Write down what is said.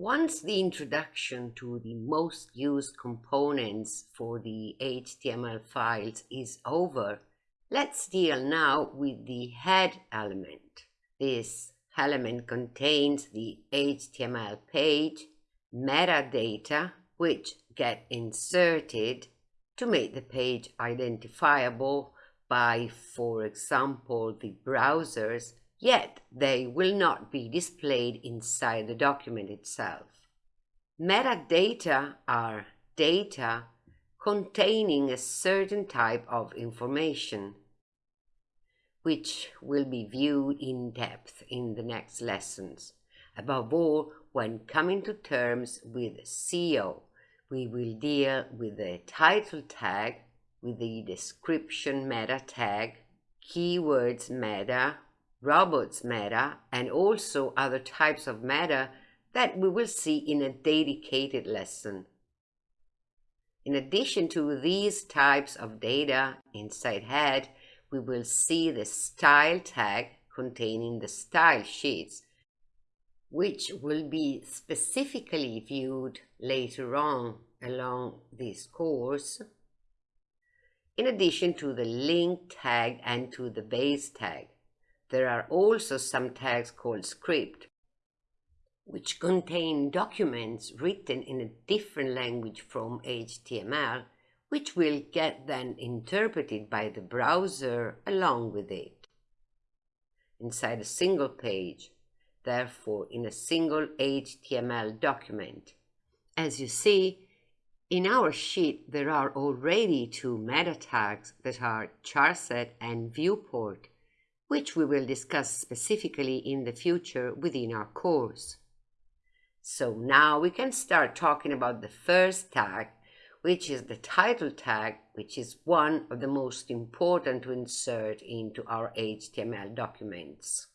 Once the introduction to the most used components for the HTML files is over, let's deal now with the head element. This element contains the HTML page, metadata, which get inserted to make the page identifiable by, for example, the browsers, yet they will not be displayed inside the document itself. Metadata are data containing a certain type of information, which will be viewed in depth in the next lessons. Above all, when coming to terms with SEO, we will deal with the title tag, with the description meta tag, keywords meta, robots meta, and also other types of meta that we will see in a dedicated lesson. In addition to these types of data inside head, we will see the style tag containing the style sheets, which will be specifically viewed later on along this course, in addition to the link tag and to the base tag. There are also some tags called script, which contain documents written in a different language from HTML, which will get then interpreted by the browser along with it. Inside a single page, therefore in a single HTML document. As you see, in our sheet there are already two meta tags that are charset and viewport, which we will discuss specifically in the future within our course. So now we can start talking about the first tag, which is the title tag, which is one of the most important to insert into our HTML documents.